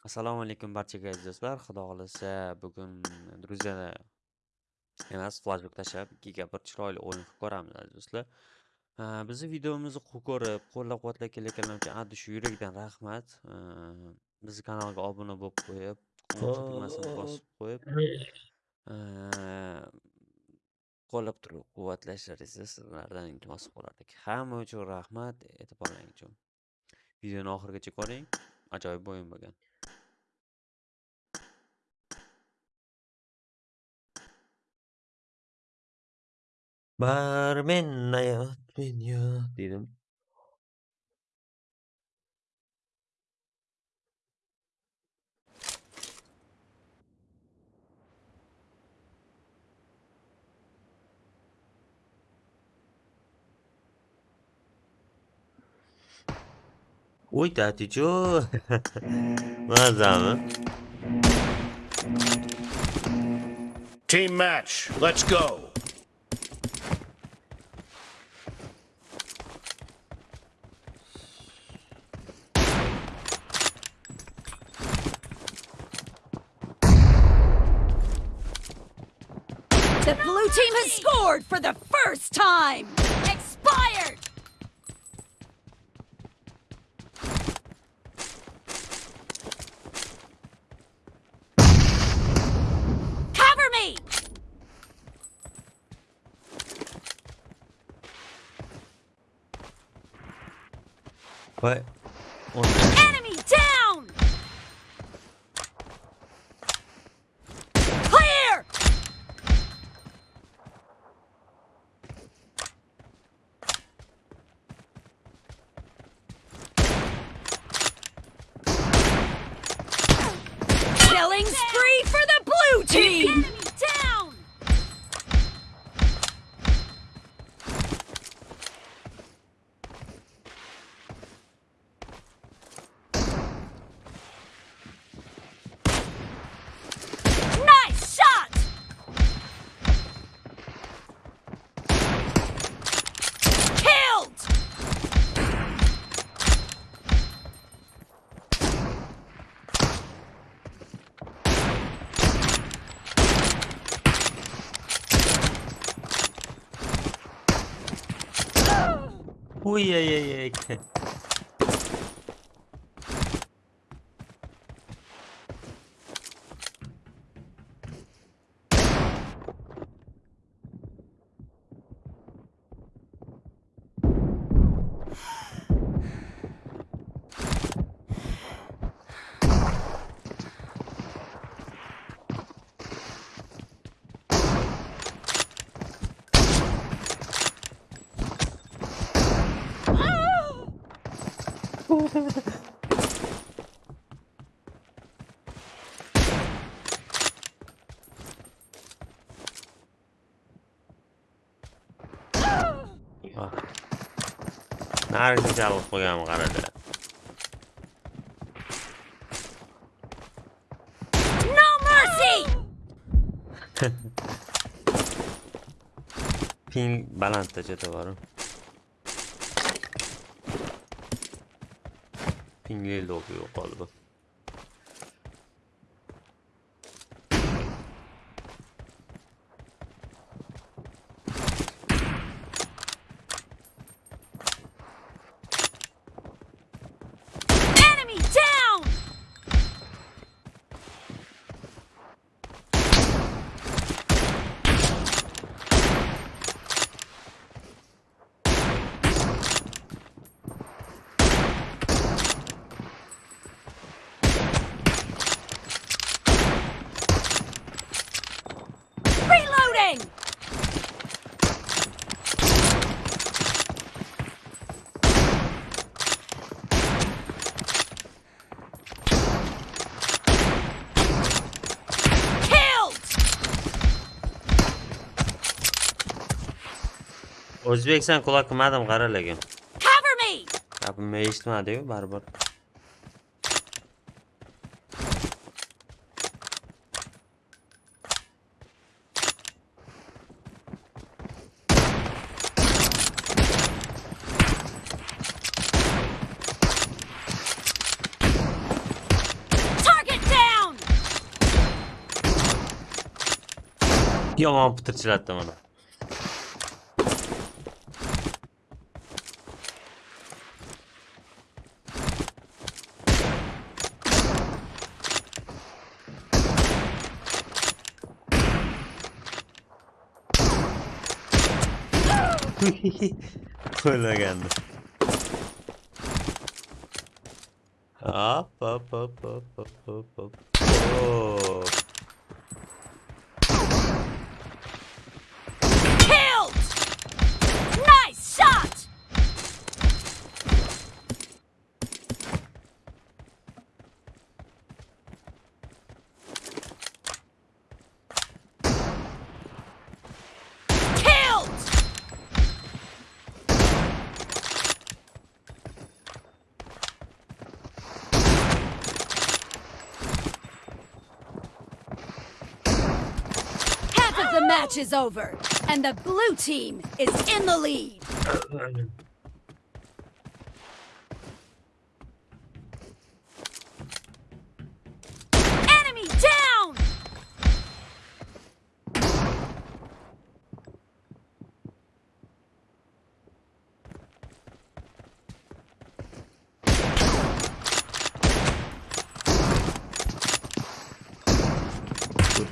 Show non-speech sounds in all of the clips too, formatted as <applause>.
Assalomu alaykum barchaga aziz do'stlar. Xudo xohlasa bugun Gruziyada emas, flashbek tashlab ikkiga bir chiroyli o'yin qilib ko'ramiz aziz do'stlar. Bizni videomizni ko'rib, qo'llab-quvvatlab kelayotganlar uchun addi shu yurakdan rahmat. Bizni kanalga obuna bo'lib qo'yib, tugmasini bosib qo'yib, qo'llab turib quvvatlashlaringizni sizlardan iltimos qilar edik. Hamma uchun rahmat, e'tiborlaring uchun. Videoni oxirigacha ko'ring. Ajoyib o'yin bo'lgan. Barmen hayot men yot dedim. Uy taticho. Mazami? <laughs> Team match, let's go. The blue team has scored for the first time! Expired! Cover me! What? Enemy Ой-яй-яй-яй. نرسی جواب خودم قرار دارم پین بلند تا چطور pingli oluyor galiba. o'zbeksan quloq qilmadim qara lekin? Gapimni eshitmadiyu baribir. Yomon pitirchilatdi mana Colagando. Up, up, up, up, up, up, up. Oh. Match is over, and the blue team is in the lead. <laughs>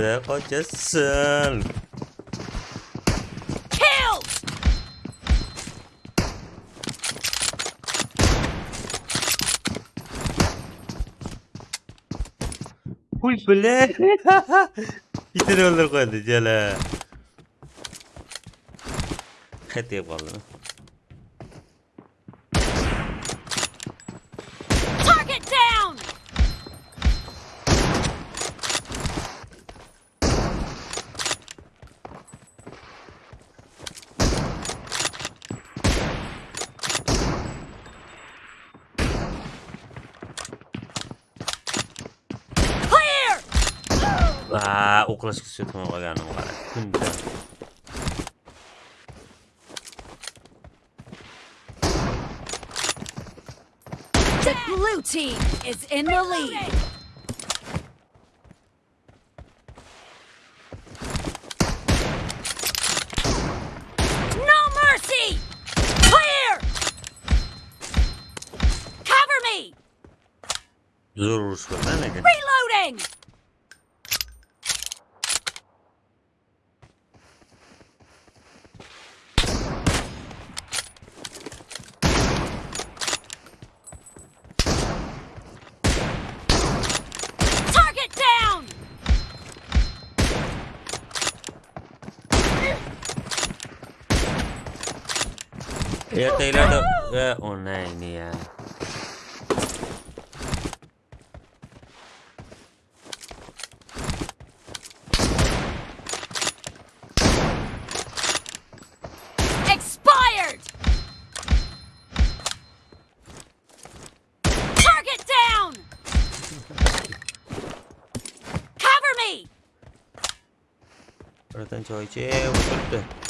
de kocasın. Kill. Huy bile. Bir tane öldür koydu cele. Hadi yapalım. Va, o'qlashga tushayotgan qolganim qara. Kunda. The blue team is in the lead. No mercy! Clear! Cover me! Zo'r urush bo'ldi, lekin. Reloading! Target down! Ertaklarda va onlayn ya. Expired! Target down! Cover me! Birdan choy ichib o'tiribdi. Ha,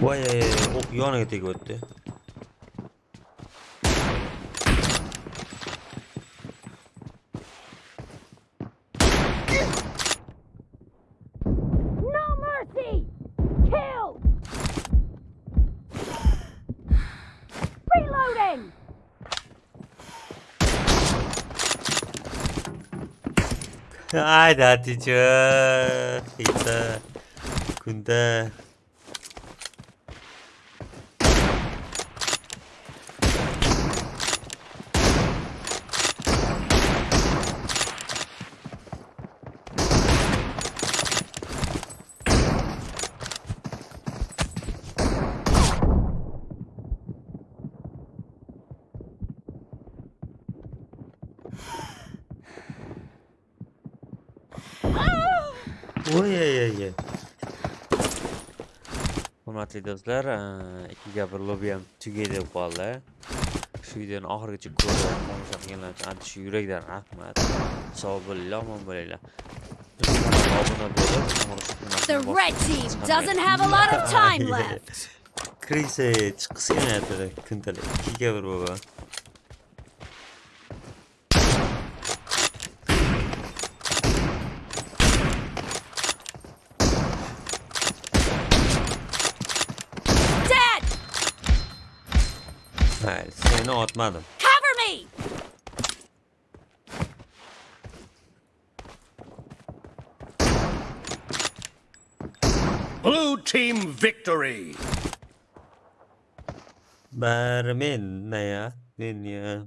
뭐야 얘. 어 이거 하나 겠다 이거 어때? <laughs> 아이 나 뒤져 있다 군대 Oy, ay, ay. Hurmatli do'stlar, eh, ikkiga bir lobby ham tugay deb qoldi. Shu videoni oxirigacha ko'rib tomosha qilganlar uchun ancha yurakdan rahmat. Sog' bo'linglar, omon bo'linglar. The red team doesn't have a lot of <laughs> time left. Chiqqisi kelmayapti kuntalik. Ikkiga bir bo'lib. Mayli, seni otmadim. Cover me! Blue team victory. Bari men ya. Men ya